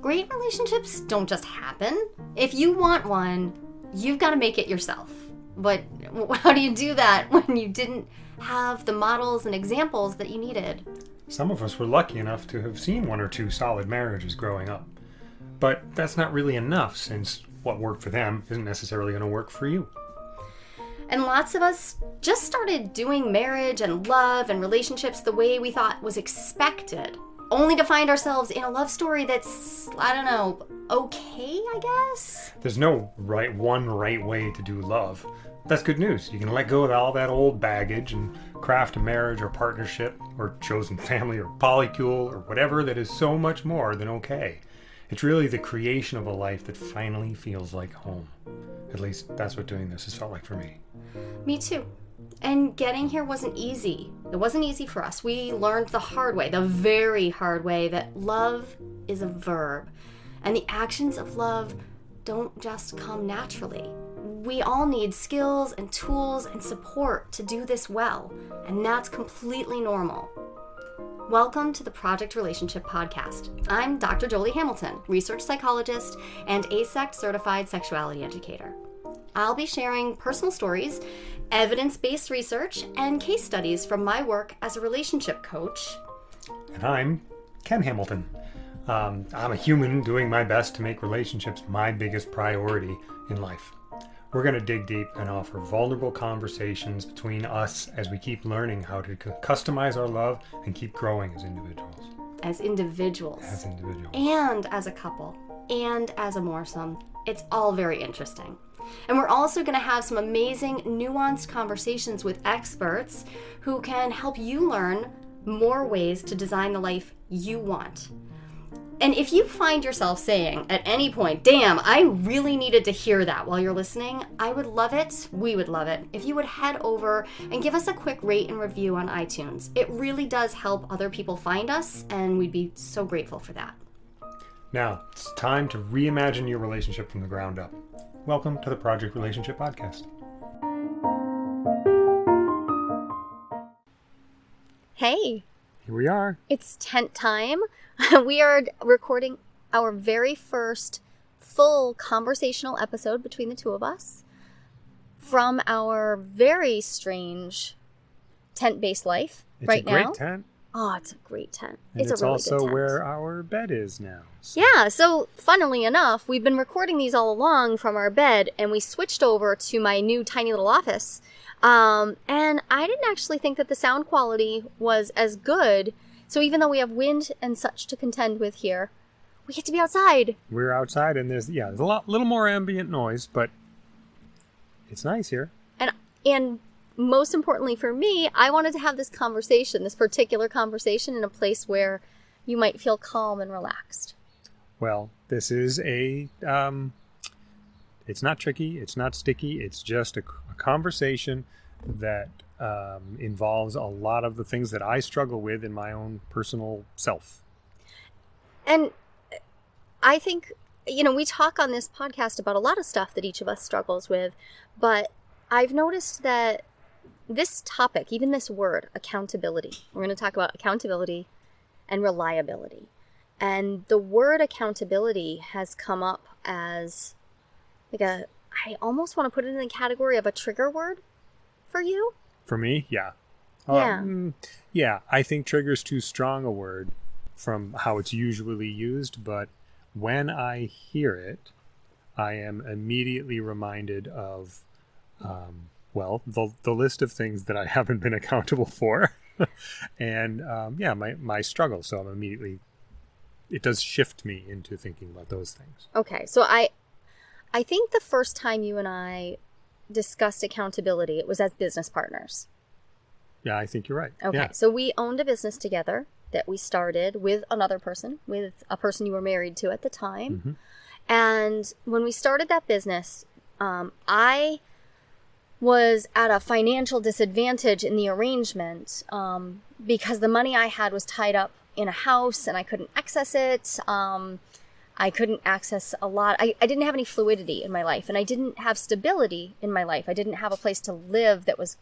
Great relationships don't just happen. If you want one, you've got to make it yourself. But how do you do that when you didn't have the models and examples that you needed? Some of us were lucky enough to have seen one or two solid marriages growing up. But that's not really enough since what worked for them isn't necessarily going to work for you. And lots of us just started doing marriage and love and relationships the way we thought was expected, only to find ourselves in a love story that's, I don't know, okay, I guess? There's no right one right way to do love. That's good news. You can let go of all that old baggage and craft a marriage or partnership or chosen family or polycule or whatever that is so much more than okay. It's really the creation of a life that finally feels like home. At least that's what doing this has felt like for me. Me too. And getting here wasn't easy. It wasn't easy for us. We learned the hard way, the very hard way, that love is a verb. And the actions of love don't just come naturally. We all need skills and tools and support to do this well, and that's completely normal. Welcome to the Project Relationship Podcast. I'm Dr. Jolie Hamilton, research psychologist and AASECT certified sexuality educator. I'll be sharing personal stories, evidence based research, and case studies from my work as a relationship coach. And I'm Ken Hamilton. Um, I'm a human doing my best to make relationships my biggest priority in life. We're going to dig deep and offer vulnerable conversations between us as we keep learning how to customize our love and keep growing as individuals. As individuals. As individuals. And as a couple. And as a moresome. It's all very interesting. And we're also going to have some amazing, nuanced conversations with experts who can help you learn more ways to design the life you want. And if you find yourself saying at any point, damn, I really needed to hear that while you're listening, I would love it, we would love it, if you would head over and give us a quick rate and review on iTunes. It really does help other people find us, and we'd be so grateful for that. Now, it's time to reimagine your relationship from the ground up. Welcome to the Project Relationship Podcast. Hey. Here we are. It's tent time. we are recording our very first full conversational episode between the two of us from our very strange tent based life It's right a great now. tent. Oh, it's a great tent. And it's, it's, a really also where our bed is now. So- Yeah, so funnily enough, we've been recording these all along from our bed, and we switched over to my new tiny little office. Um, and I didn't actually think that the sound quality was as good. So even though we have wind and such to contend with here, we get to be outside. We're outside and there's yeah, there's a lot little more ambient noise, but it's nice here. And and most importantly for me, I wanted to have this conversation, this particular conversation, in a place where you might feel calm and relaxed. Well, this is a um it's not tricky, it's not sticky, it's just a, a conversation that um, involves a lot of the things that I struggle with in my own personal self. And I think, you know, we talk on this podcast about a lot of stuff that each of us struggles with, but I've noticed that this topic, even this word, accountability, we're going to talk about accountability and reliability. And the word accountability has come up as like a, I almost want to put it in the category of a trigger word for you. For me, yeah. Yeah. Um, yeah, I think trigger's too strong a word from how it's usually used, but when I hear it, I am immediately reminded of, um, well, the, the list of things that I haven't been accountable for. and um, yeah, my, my struggle. So I'm immediately, it does shift me into thinking about those things. Okay, so I I think the first time you and I discussed accountability, it was as business partners. Yeah, I think you're right. Okay, Yeah. so we owned a business together that we started with another person, with a person you were married to at the time. Mhm. And when we started that business, um, I was at a financial disadvantage in the arrangement um, because the money I had was tied up in a house and I couldn't access it. Um, I couldn't access a lot. I, I didn't have any fluidity in my life and I didn't have stability in my life. I didn't have a place to live that was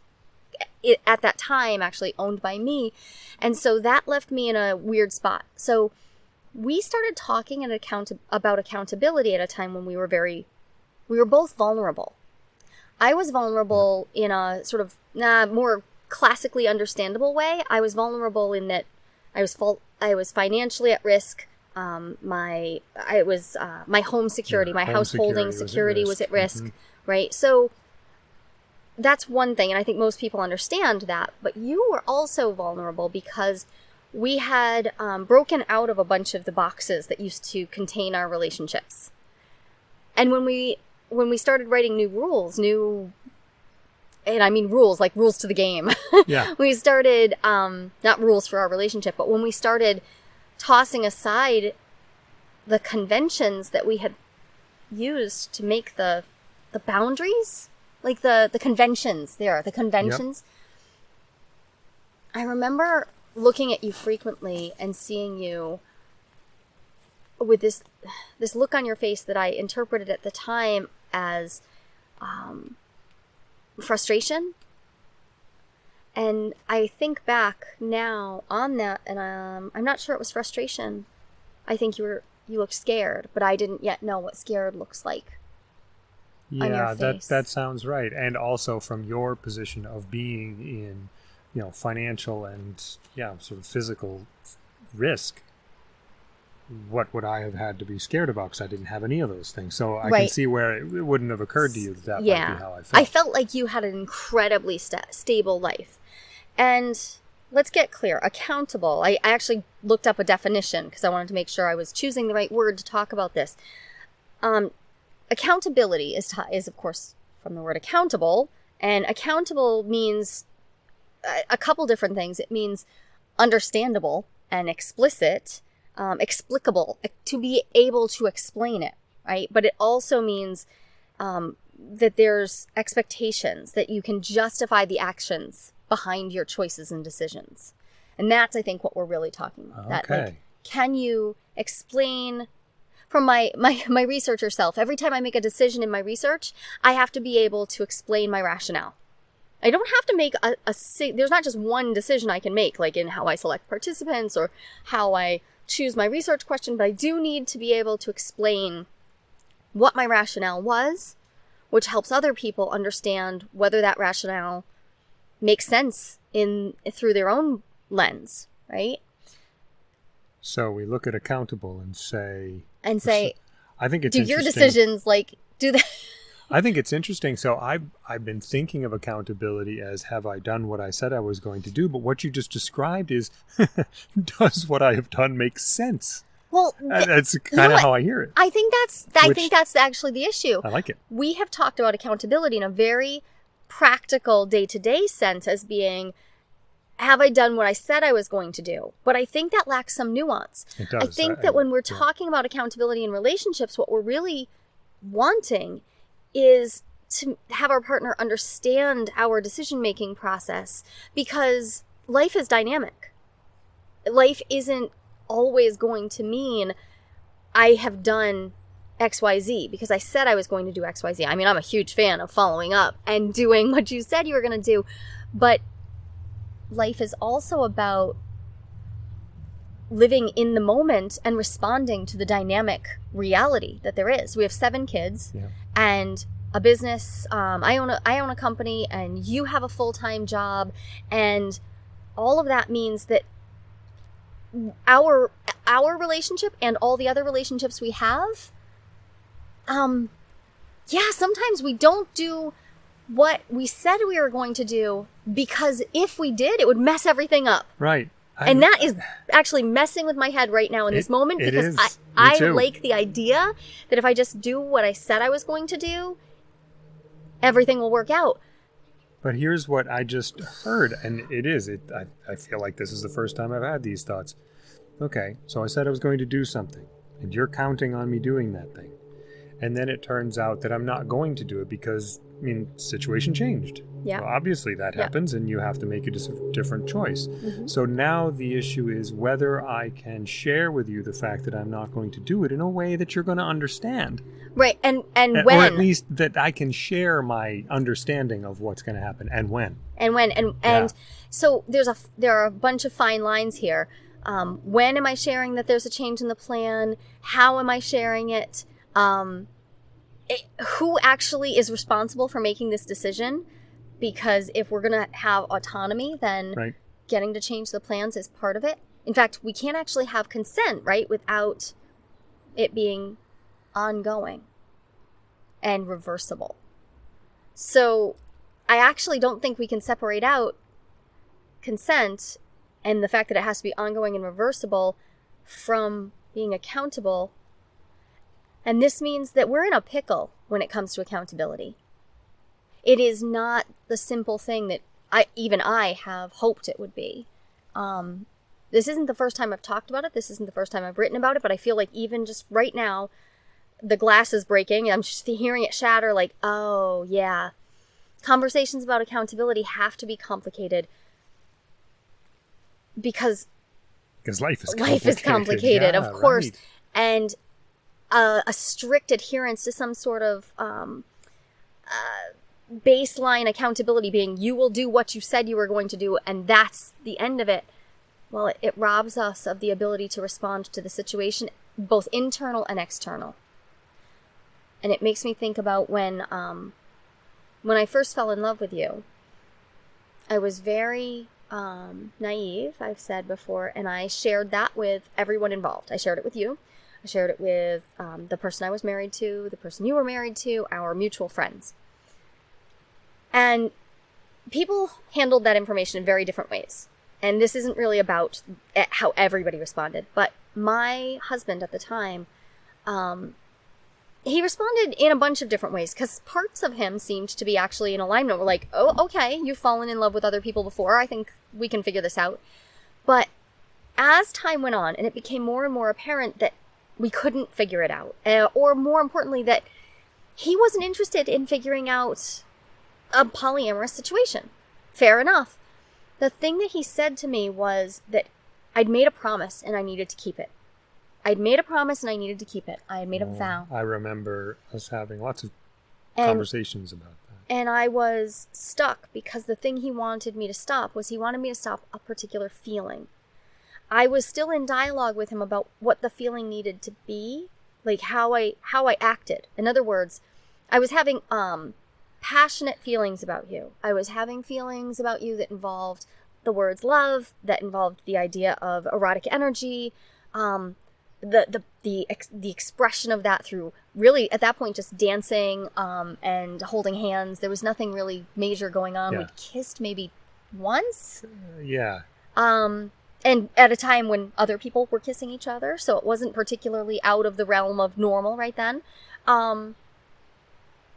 at that time actually owned by me. And so that left me in a weird spot. So we started talking at account- about accountability at a time when we were very, we were both vulnerable. I was vulnerable in a sort of uh, more classically understandable way. I was vulnerable in that I was full, I was financially at risk. Um, my I was uh, my home security, Yeah, my home householding security security was was at at risk, risk. Mhm. right? So that's one thing, and I think most people understand that. But you were also vulnerable because we had um, broken out of a bunch of the boxes that used to contain our relationships, and when we when we started writing new rules, new and I mean rules like rules to the game. Yeah. we started um, not rules for our relationship, but when we started tossing aside the conventions that we had used to make the the boundaries, like the the conventions, there, the conventions. I remember looking at you frequently and seeing you with this this look on your face that I interpreted at the time as um, frustration. And I think back now on that, and um, I'm not sure it was frustration. I think you were you looked scared, but I didn't yet know what scared looks like. Yeah, that that sounds right. And also from your position of being in, you know, financial and yeah, sort of physical risk. What would I have had to be scared about? Because I didn't have any of those things. So I can see where it, it wouldn't have occurred to you that that might yeah, be how I felt. I felt like you had an incredibly sta- stable life, and let's get clear: accountable. I, actually looked up a definition because I wanted to make sure I was choosing the right word to talk about this. Um, accountability is is of course from the word accountable, and accountable means a, a couple different things. It means understandable and explicit, um, explicable, to be able to explain it, right? But it also means um, that there's expectations that you can justify the actions behind your choices and decisions. And that's, I think, what we're really talking about. That, like, Okay. can you explain from my, my, my researcher self, every time I make a decision in my research, I have to be able to explain my rationale. I don't have to make a, a there's not just one decision I can make, like in how I select participants or how I choose my research question, but I do need to be able to explain what my rationale was, which helps other people understand whether that rationale makes sense in through their own lens, right? So we look at accountable and say, And say, I think it's do your decisions like do that? I think it's interesting. So I've I've been thinking of accountability as have I done what I said I was going to do? But what you just described is does what I have done make sense? Well, uh, And That's kind of how I hear it. I think that's I Which- think that's actually the issue. I like it. we have talked about accountability in a very practical day to day sense as being have I done what I said I was going to do? But I think that lacks some nuance. It does. I think I- that when we're yeah. talking about accountability in relationships, what we're really wanting is to have our partner understand our decision making process because life is dynamic. Life isn't always going to mean I have done XYZ because I said I was going to do XYZ. I mean, I'm a huge fan of following up and doing what you said you were going to do, but life is also about living in the moment and responding to the dynamic reality that there is. We have seven kids Yeah. and a business. Um, I own a I own a company, and you have a full time job, and all of that means that our our relationship and all the other relationships we have, um, yeah, sometimes we don't do what we said we were going to do because if we did, it would mess everything up. Right. I- And that is actually messing with my head right now in this moment because I, I like the idea that if I just do what I said I was going to do, everything will work out. But here's what I just heard, and it is. It. I, I feel like this is the first time I've had these thoughts. Okay, so I said I was going to do something, and you're counting on me doing that thing. And then it turns out that I'm not going to do it because I mean situation changed. Yeah. Well, obviously that Yeah. happens and you have to make a dis- different choice. Mhm. So now the issue is whether I can share with you the fact that I'm not going to do it in a way that you're going to understand. Right. And and when or at least that I can share my understanding of what's going to happen and when. and when and and so there's a there are a bunch of fine lines here um, when am i sharing that there's a change in the plan how am i sharing it um, it, who actually is responsible for making this decision because if we're going to have autonomy then Right. getting to change the plans is part of it in fact we can't actually have consent right without it being ongoing and reversible so I actually don't think we can separate out consent and the fact that it has to be ongoing and reversible from being accountable. And this means that we're in a pickle when it comes to accountability. It is not the simple thing that I even I have hoped it would be. Um, this isn't the first time I've talked about it. This isn't the first time I've written about it. But I feel like even just right now, the glass is breaking. I'm just hearing it shatter. Like, oh yeah, conversations about accountability have to be complicated because Because life is life is complicated, Yeah, of course, right. and uh, a strict adherence to some sort of um, uh, baseline accountability being you will do what you said you were going to do, and that's the end of it. Well, it, it robs us of the ability to respond to the situation, both internal and external. And it makes me think about when um, when I first fell in love with you. I was very um, naive, I've said before, and I shared that with everyone involved. I shared it with you. I shared it with um, the person I was married to, the person you were married to, our mutual friends. And people handled that information in very different ways. And this isn't really about eh, how everybody responded, but my husband at the time, um, he responded in a bunch of different ways because parts of him seemed to be actually in alignment. We're like, oh, okay, you've fallen in love with other people before. I think we can figure this out. But as time went on, and it became more and more apparent that we couldn't figure it out, uh, or more importantly, that he wasn't interested in figuring out a polyamorous situation. Fair enough. The thing that he said to me was that I'd made a promise and I needed to keep it. I'd made a promise and I needed to keep it. I had made a Oh, vow. I remember us having lots of And conversations about that. and I was stuck because the thing he wanted me to stop was he wanted me to stop a particular feeling. I was still in dialogue with him about what the feeling needed to be, like how I how I acted. In other words, I was having um passionate feelings about you. I was having feelings about you that involved the words love, that involved the idea of erotic energy, um the the the ex- the expression of that through really at that point just dancing um and holding hands. There was nothing really major going on. Yeah. We kissed maybe once. Uh, yeah. Um, and at a time when other people were kissing each other, so it wasn't particularly out of the realm of normal right then. Um,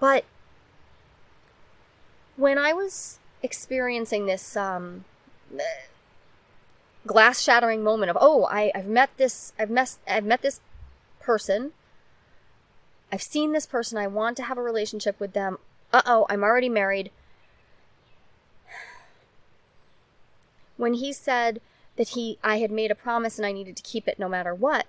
but when I was experiencing this um, glass shattering moment of oh I, I've met this I've I've met this person. I've seen this person. I want to have a relationship with them. Uh oh I'm already married. When he said that he I had made a promise and I needed to keep it no matter what.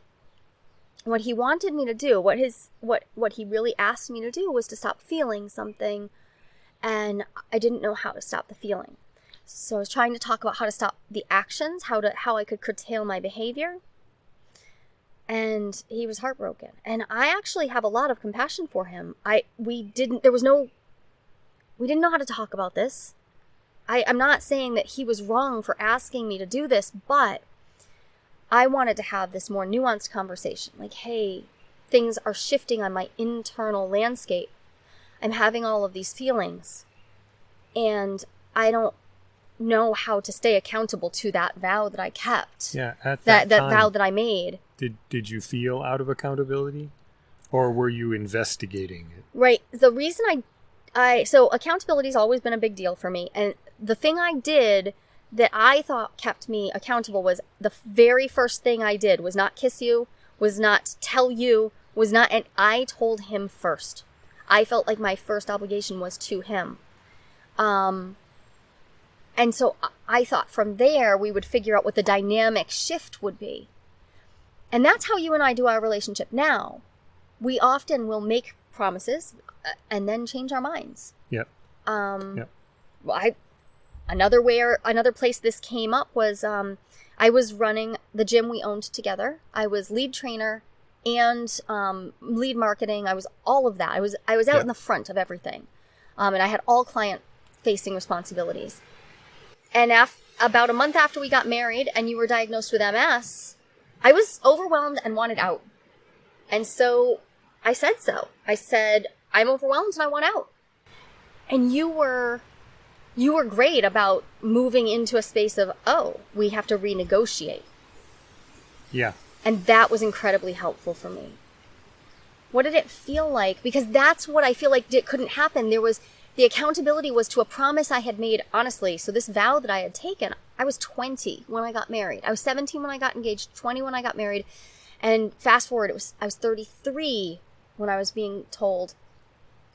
What he wanted me to do what his what what he really asked me to do was to stop feeling something and I didn't know how to stop the feeling. So I was trying to talk about how to stop the actions how to how I could curtail my behavior. And he was heartbroken. And I actually have a lot of compassion for him. I we didn't there was no we didn't know how to talk about this I, I'm not saying that he was wrong for asking me to do this, but I wanted to have this more nuanced conversation. Like, hey, things are shifting on my internal landscape. I'm having all of these feelings, and I don't know how to stay accountable to that vow that I kept. Yeah. At That that, that time, vow that I made. did did you feel out of accountability, or were you investigating it? Right. The reason I I so accountability's always been a big deal for me and the thing I did that I thought kept me accountable was the very first thing I did was not kiss you, was not tell you was not, and I told him first. I felt like my first obligation was to him. Um, and so I thought from there we would figure out what the dynamic shift would be. And that's how you and I do our relationship now. We often will make promises uh, and then change our minds. Yep. Um, Yep. well, I another where another place this came up was um, I was running the gym we owned together. I was lead trainer and um, lead marketing. I was all of that. I was I was out Yep. in the front of everything, um, and I had all client facing responsibilities. And af- about a month after we got married, and you were diagnosed with MS, I was overwhelmed and wanted out. And so I said so. I said, I'm overwhelmed and I want out. And you were you were great about moving into a space of, oh, we have to renegotiate. Yeah. And that was incredibly helpful for me. What did it feel like? Because that's what I feel like it couldn't happen. There was the accountability was to a promise I had made, honestly. So this vow that I had taken, I was 20 when I got married. I was 17 when I got engaged, 20 when I got married. And fast forward, it was I was 33 when I was being told,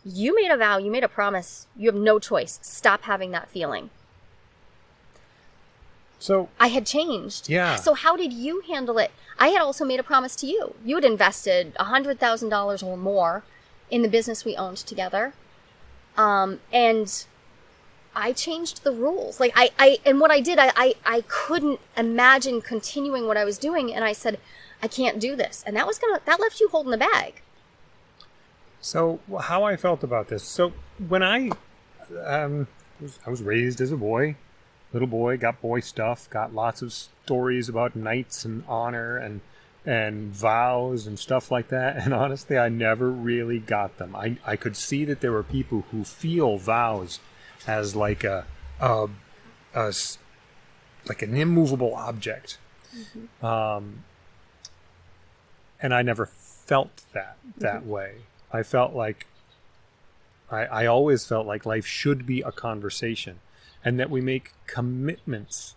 "You made a vow, you made a promise. You have no choice. Stop having that feeling." So I had changed. Yeah. So how did you handle it? I had also made a promise to you. You had invested hundred thousand dollars or more in the business we owned together, um, and I changed the rules. Like I, I and what I did, I, I, I couldn't imagine continuing what I was doing, and I said, I can't do this, and that was gonna that left you holding the bag. So how I felt about this. So when I um was, I was raised as a boy, little boy, got boy stuff, got lots of stories about knights and honor and and vows and stuff like that. And honestly, I never really got them. I I could see that there were people who feel vows as like a, a, a like an immovable object. Um, and I never felt that that way. I felt like I, I always felt like life should be a conversation, and that we make commitments.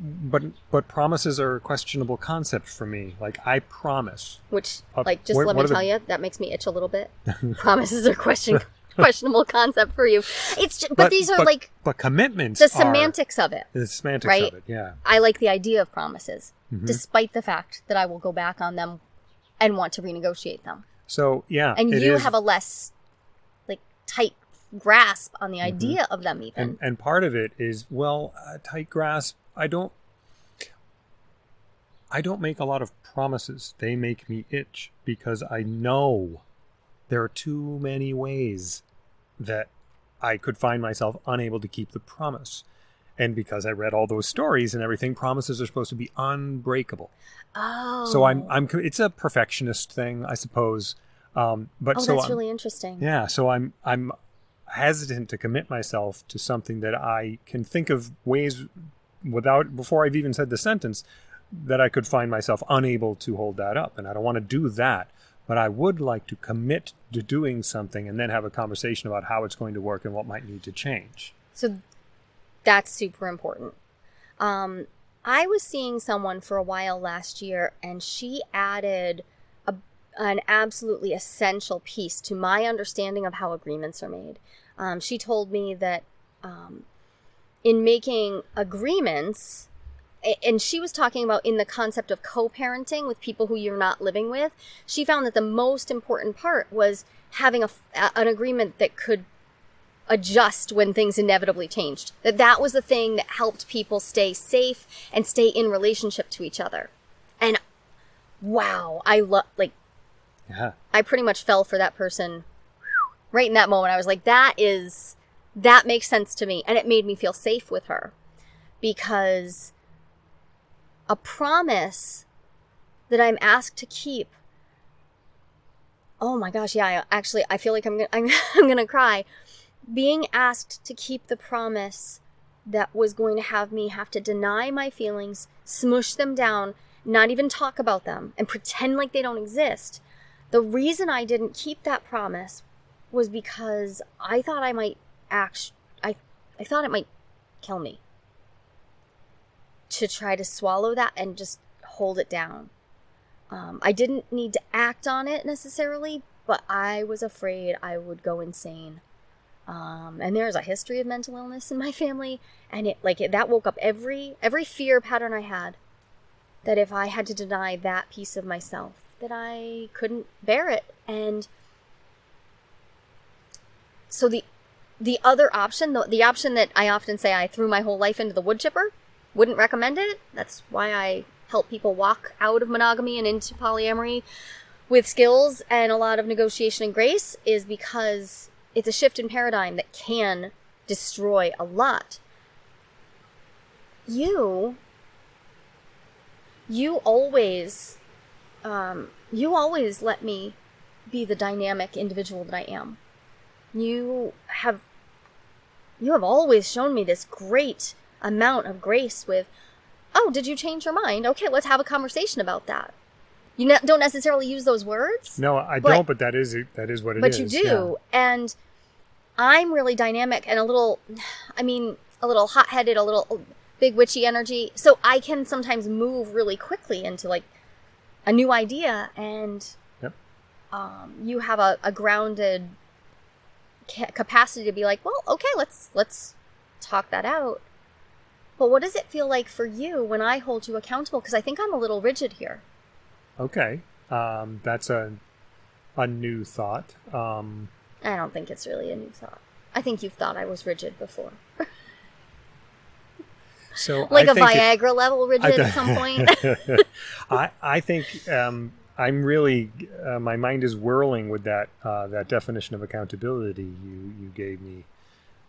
But but promises are a questionable concept for me. Like I promise. Which, Uh, like, just what- let me are the- tell you, that makes me itch a little bit. Promises are question questionable concept for you. It's just, but, these are but- like but commitments. the are- semantics of it. the semantics right? of it. Yeah. I like the idea of promises, Mm-hmm. despite the fact that I will go back on them and want to renegotiate them. So yeah, And you is- have a less like tight grasp on the idea of them, even. Mm-hmm. and and part of it is well a tight grasp i don't i don't make a lot of promises they make me itch because i know there are too many ways that i could find myself unable to keep the promise and because i read all those stories and everything promises are supposed to be unbreakable oh, so I'm I'm it's a perfectionist thing i suppose um but Oh, so that's I'm- really interesting. yeah, so I'm I'm hesitant to commit myself to something that I can think of ways without before I've even said the sentence that I could find myself unable to hold that up and I don't want to do that but I would like to commit to doing something and then have a conversation about how it's going to work and what might need to change. So that's super important. Um, I was seeing someone for a while last year, and she added a, an absolutely essential piece to my understanding of how agreements are made. Um, she told me that um, in making agreements, and she was talking about in the concept of co-parenting with people who you're not living with she found that the most important part was having a- an agreement that could adjust when things inevitably changed. That that was the thing that helped people stay safe and stay in relationship to each other. And wow, I love like Yeah. I pretty much fell for that person right in that moment. I was like that is that makes sense to me and it made me feel safe with her because a promise that I'm asked to keep Oh my gosh, yeah, I, actually I feel like I'm to I'm, I'm going to cry being asked to keep the promise that was going to have me have to deny my feelings, smush them down, not even talk about them, and pretend like they don't exist. The reason I didn't keep that promise was because I thought I might act. I I thought it might kill me. To try to swallow that and just hold it down. Um, I didn't need to act on it necessarily, but I was afraid I would go insane. Um, and there's a history of mental illness in my family, and it like it, that woke up every every fear pattern I had. That if I had to deny that piece of myself, that I couldn't bear it, and so the the other option, the, the option that I often say I threw my whole life into the wood chipper, wouldn't recommend it. That's why I help people walk out of monogamy and into polyamory with skills and a lot of negotiation and grace is because it's a shift in paradigm that can destroy a lot. You, you always, um, you always let me be the dynamic individual that I am. You have you have always shown me this great amount of grace with, oh, did you change your mind? Okay, let's have a conversation about that. You ne- don't necessarily use those words. No, I But- don't, but that is that is what it is. but you do. And I'm really dynamic and a little, I mean, a little hot headed, a little big witchy energy. So I can sometimes move really quickly into like a new idea. And Yep. um, you have a, a grounded ca- capacity to be like, well, okay, let's let's talk that out. But what does it feel like for you when I hold you accountable? Because I think I'm a little rigid here. Okay, um, that's a a new thought. Um, I don't think it's really a new thought. I think you've thought I was rigid before. so like I a think it- Viagra level rigid at some point. I I think um, I'm really uh, my mind is whirling with that uh, that definition of accountability you you gave me.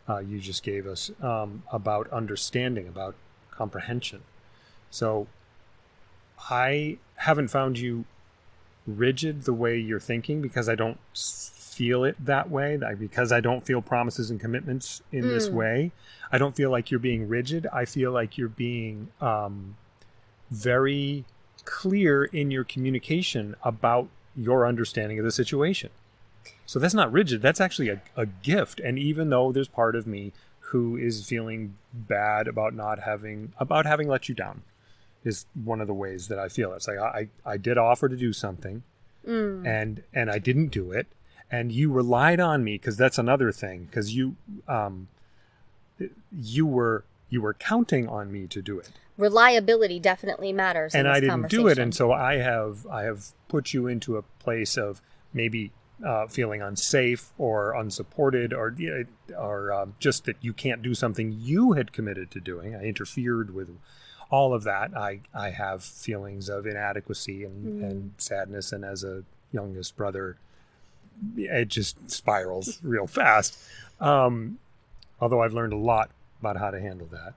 Uh, you just gave us um, about understanding, about comprehension. So I haven't found you rigid the way you're thinking because I don't feel it that way. That because I don't feel promises and commitments in this Mm. way. I don't feel like you're being rigid. I feel like you're being um, very clear in your communication about your understanding of the situation. So that's not rigid. That's actually a, a gift. And even though there's part of me who is feeling bad about not having about having let you down, is one of the ways that I feel. It's like I I did offer to do something, Mm. and and I didn't do it, and you relied on me because that's another thing because you um you were you were counting on me to do it Reliability definitely matters. in and I didn't do it, and so I have I have put you into a place of maybe uh, feeling unsafe or unsupported, or or um, just that you can't do something you had committed to doing. I interfered with all of that. I I have feelings of inadequacy and, Mm. and sadness, and as a youngest brother, it just spirals real fast. Um, although I've learned a lot about how to handle that.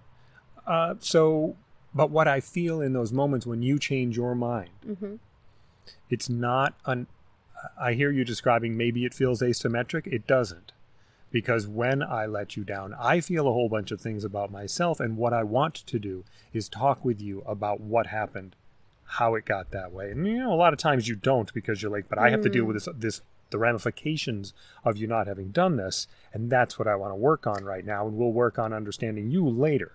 Uh, so, but what I feel in those moments when you change your mind, Mhm. it's not an. I hear you describing maybe it feels asymmetric. It doesn't. Because when I let you down, I feel a whole bunch of things about myself. And what I want to do is talk with you about what happened, how it got that way. And, you know, a lot of times you don't because you're like, but I have to deal with this, this, the ramifications of you not having done this. And that's what I want to work on right now. And we'll work on understanding you later.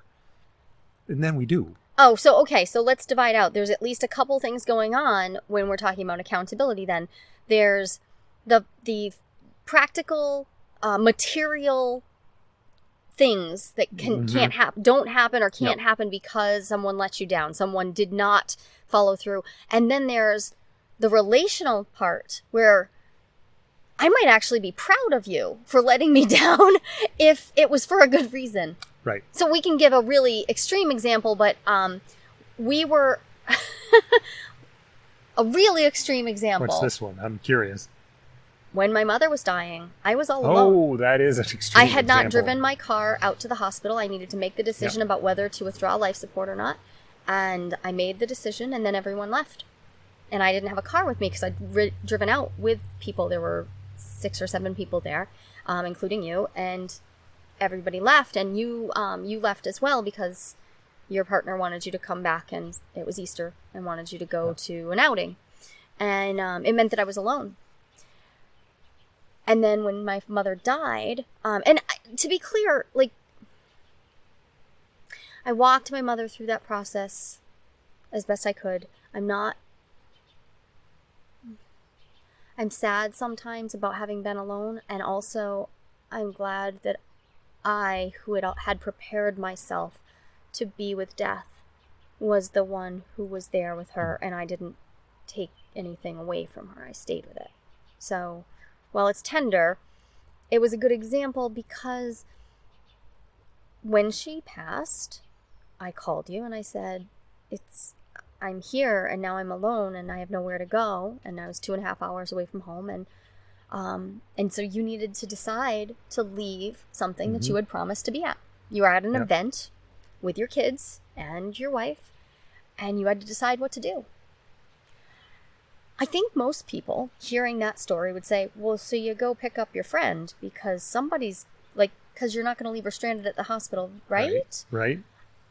And then we do. Oh, so okay, so let's divide out. There's at least a couple things going on when we're talking about accountability then. There's the the practical uh, material things that can Mhm. can't happen don't happen or can't happen because someone let you down. Someone did not follow through. And then there's the relational part where I might actually be proud of you for letting me down if it was for a good reason. Right. So we can give a really extreme example, but um, we were a really extreme example. What's this one? I'm curious. When my mother was dying, I was all alone. Oh, that is an extreme I had not driven my car out to the hospital. I needed to make the decision about whether to withdraw life support or not. And I made the decision, and then everyone left. And I didn't have a car with me because I'd ri- driven out with people. There were six or seven people there, um, including you. And everybody left, and you um, you left as well because your partner wanted you to come back, and it was Easter, and wanted you to go to an outing. And um, it meant that I was alone. And then when my mother died, um, and I- to be clear, like, I walked my mother through that process as best I could. I'm not I'm sad sometimes about having been alone, and also I'm glad that I, who had, had prepared myself to be with death, was the one who was there with her, and I didn't take anything away from her. I stayed with it. So, while it's tender, it was a good example because when she passed, I called you and I said, It's I'm here and now I'm alone and I have nowhere to go and I was two and a half hours away from home and um, and so you needed to decide to leave something mm-hmm. that you had promised to be at. You were at an yep. event with your kids and your wife, and you had to decide what to do. I think most people hearing that story would say, well, so you go pick up your friend because somebody's like, because you're not going to leave her stranded at the hospital, right? Right. right.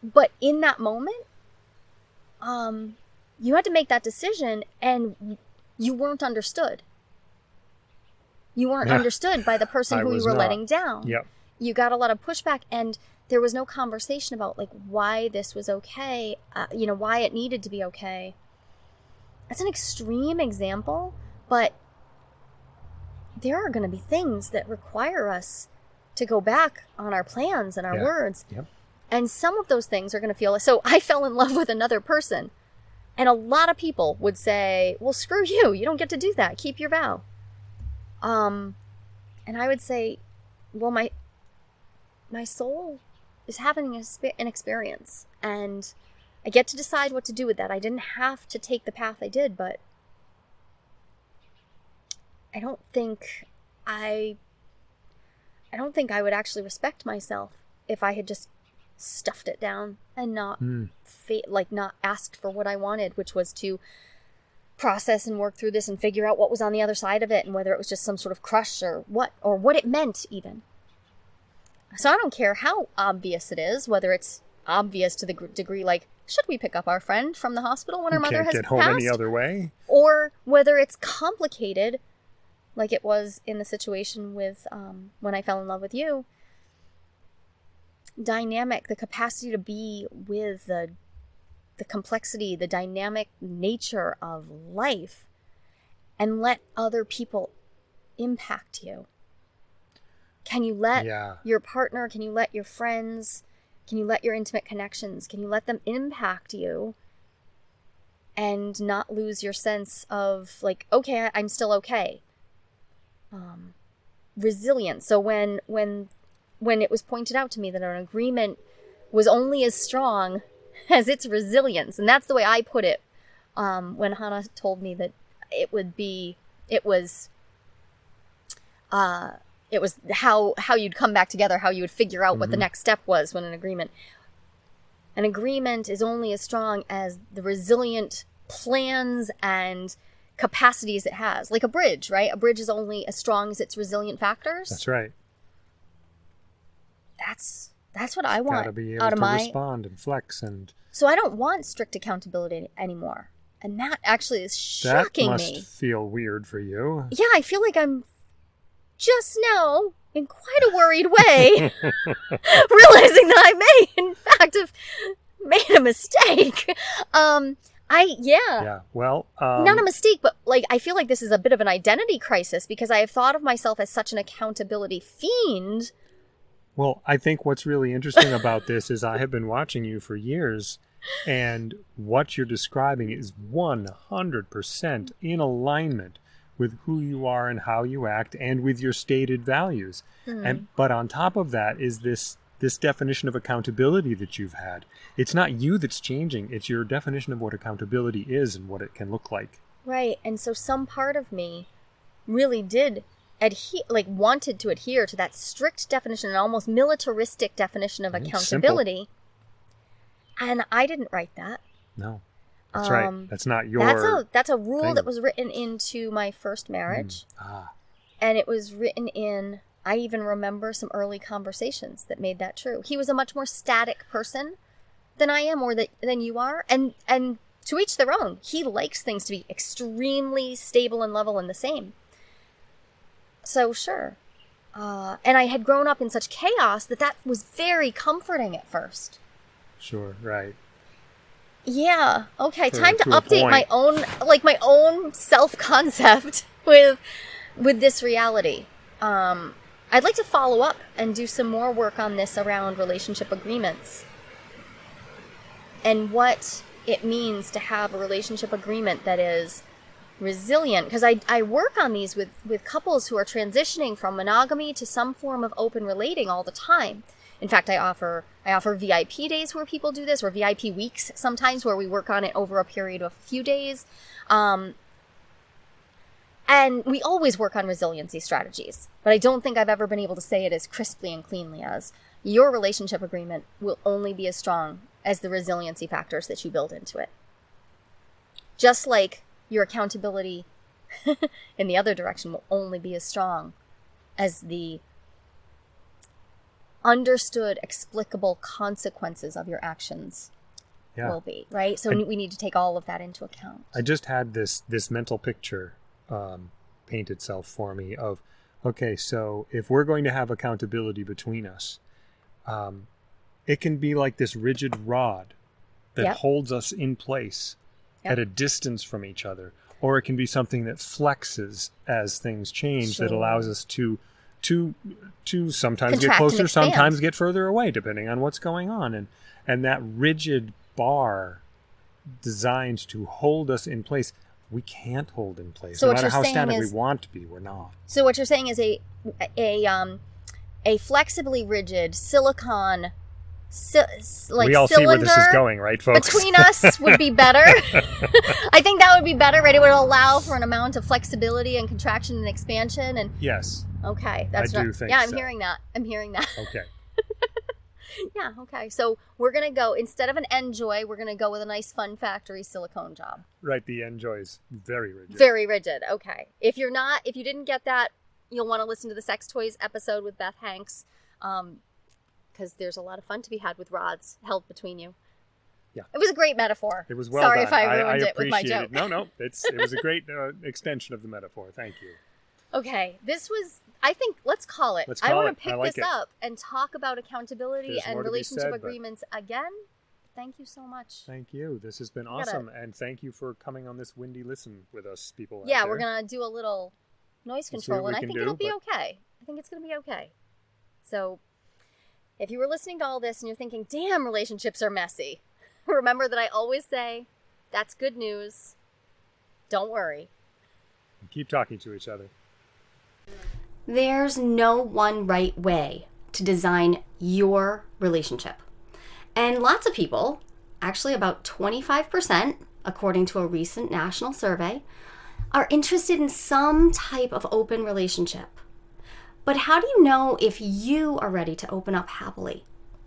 But in that moment, um, you had to make that decision and you weren't understood. You weren't understood by the person who you were not. letting down. Yep. You got a lot of pushback and there was no conversation about like why this was okay, uh, you know, why it needed to be okay. That's an extreme example, but there are going to be things that require us to go back on our plans and our yeah. words. Yep. And some of those things are going to feel like, so I fell in love with another person. And a lot of people would say, well, screw you. You don't get to do that. Keep your vow. Um, and I would say, well, my, my soul is having an experience and I get to decide what to do with that. I didn't have to take the path I did, but I don't think I I don't think I would actually respect myself if I had just stuffed it down and not mm. fa- like not asked for what I wanted, which was to process and work through this and figure out what was on the other side of it and whether it was just some sort of crush or what or what it meant even. So I don't care how obvious it is, whether it's obvious to the degree like should we pick up our friend from the hospital when our mother has get home passed? any other way, or whether it's complicated, like it was in the situation with um, when I fell in love with you, dynamic, the capacity to be with the the complexity, the dynamic nature of life and let other people impact you. Can you let yeah. your partner, can you let your friends, can you let your intimate connections, can you let them impact you and not lose your sense of like, okay, I'm still okay. Um, resilience. So when when when it was pointed out to me that an agreement was only as strong as its resilience. And that's the way I put it um, when Hannah told me that it would be, it was, uh, it was how how you'd come back together, how you would figure out mm-hmm. what the mm-hmm. next step was when an agreement. An agreement is only as strong as the resilient plans and capacities it has. Like a bridge, right? A bridge is only as strong as its resilient factors. That's right that's that's what I want Gotta be able out of to my respond and flex and. So I don't want strict accountability anymore, and that actually is shocking that must me. Feel weird for you. Yeah, I feel like I'm just now in quite a worried way, realizing that I may, in fact, have made a mistake. Um, I yeah. Yeah. Well, um, not a mistake, but like I feel like this is a bit of an identity crisis because I have thought of myself as such an accountability fiend well, I think what's really interesting about this is I have been watching you for years, and what you're describing is 100% in alignment with who you are and how you act and with your stated values. Mm. And but on top of that is this this definition of accountability that you've had. It's not you that's changing, it's your definition of what accountability is and what it can look like. Right. And so some part of me really did adhere like wanted to adhere to that strict definition and almost militaristic definition of accountability Simple. and i didn't write that no that's um, right that's not your that's a that's a rule thing. that was written into my first marriage mm. ah. and it was written in i even remember some early conversations that made that true he was a much more static person than i am or that than you are and and to each their own he likes things to be extremely stable and level and the same so, sure. Uh, and I had grown up in such chaos that that was very comforting at first. Sure, right. Yeah. Okay. time to, to update my own, like my own self concept with with this reality. Um, I'd like to follow up and do some more work on this around relationship agreements and what it means to have a relationship agreement that is resilient because I, I work on these with, with couples who are transitioning from monogamy to some form of open relating all the time. In fact i offer i offer vip days where people do this or vip weeks sometimes where we work on it over a period of a few days. Um, and we always work on resiliency strategies but i don't think i've ever been able to say it as crisply and cleanly as your relationship agreement will only be as strong as the resiliency factors that you build into it. Just like your accountability in the other direction will only be as strong as the understood, explicable consequences of your actions Yeah. will be, right? So I- we need to take all of that into account. I just had this this mental picture um, paint itself for me of okay, so if we're going to have accountability between us, um, it can be like this rigid rod that Yep. holds us in place Yep. at a distance from each other, or it can be something that flexes as things change that allows us to to to sometimes get Contract and closer, sometimes get further away, depending on what's going on, and and that rigid bar designed to hold us in place. We can't hold in place. So no matter how static is- we want to be, we're not. So what you're saying is a a um a flexibly rigid silicon si- like we all see where this is going, right, folks? between us would be better. I think that would be better, right? It would allow for an amount of flexibility and contraction and expansion and yes. okay, that's I not, do think Yeah, I'm so. hearing that. I'm hearing that. Okay. yeah, okay. So we're gonna go instead of an Njoy, we're gonna go with a nice Fun Factory silicone job. Right. The Njoy is very rigid. Very rigid. Okay. If you're not, if you didn't get that, you'll want to listen to the sex toys episode with Beth Hanks, um, because there's a lot of fun to be had with rods held between you. Yeah. It was a great metaphor. It was well Sorry done. if I ruined I, it with my joke. it. No, no, it's it was a great uh, extension of the metaphor. Thank you. Okay, this was. I think let's call it. Let's I want to pick like this it. up and talk about accountability There's and relationship said, but- agreements again. Thank you so much. Thank you. This has been gotta- awesome, and thank you for coming on this windy listen with us, people. yeah, we're gonna do a little noise control, and I think do, it'll be but- okay. I think it's gonna be okay. So, if you were listening to all this and you're thinking, "Damn, relationships are messy," remember that I always say, "That's good news." Don't worry. Keep talking to each other. There's no one right way to design your relationship. And lots of people, actually about 25%, according to a recent national survey, are interested in some type of open relationship. But how do you know if you are ready to open up happily?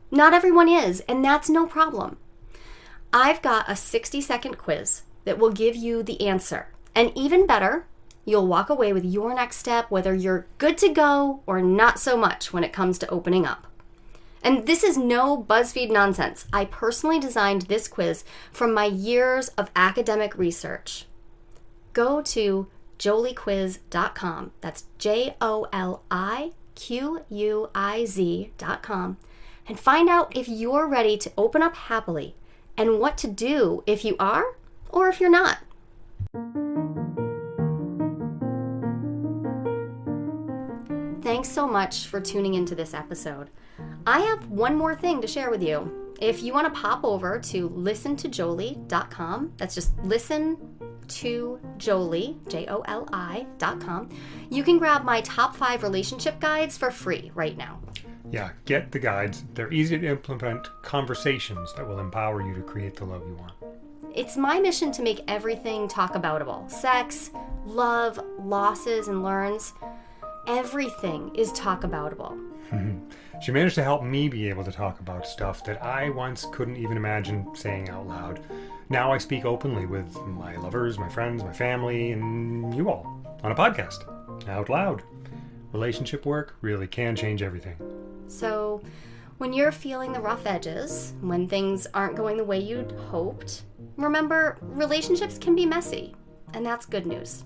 Not everyone is, and that's no problem. I've got a 60 second quiz that will give you the answer. And even better, you'll walk away with your next step, whether you're good to go or not so much when it comes to opening up. And this is no BuzzFeed nonsense. I personally designed this quiz from my years of academic research. Go to joliquiz.com. That's J O L I Q U I Z.com and find out if you're ready to open up happily and what to do if you are or if you're not. Thanks so much for tuning into this episode. I have one more thing to share with you. If you want to pop over to listentojoli.com, that's just listen to Joli, J O L I.com, you can grab my top five relationship guides for free right now. Yeah, get the guides. They're easy to implement conversations that will empower you to create the love you want. It's my mission to make everything talk aboutable sex, love, losses, and learns. Everything is talk aboutable. She managed to help me be able to talk about stuff that I once couldn't even imagine saying out loud. Now I speak openly with my lovers, my friends, my family, and you all on a podcast out loud. Relationship work really can change everything. So, when you're feeling the rough edges, when things aren't going the way you'd hoped, remember relationships can be messy, and that's good news.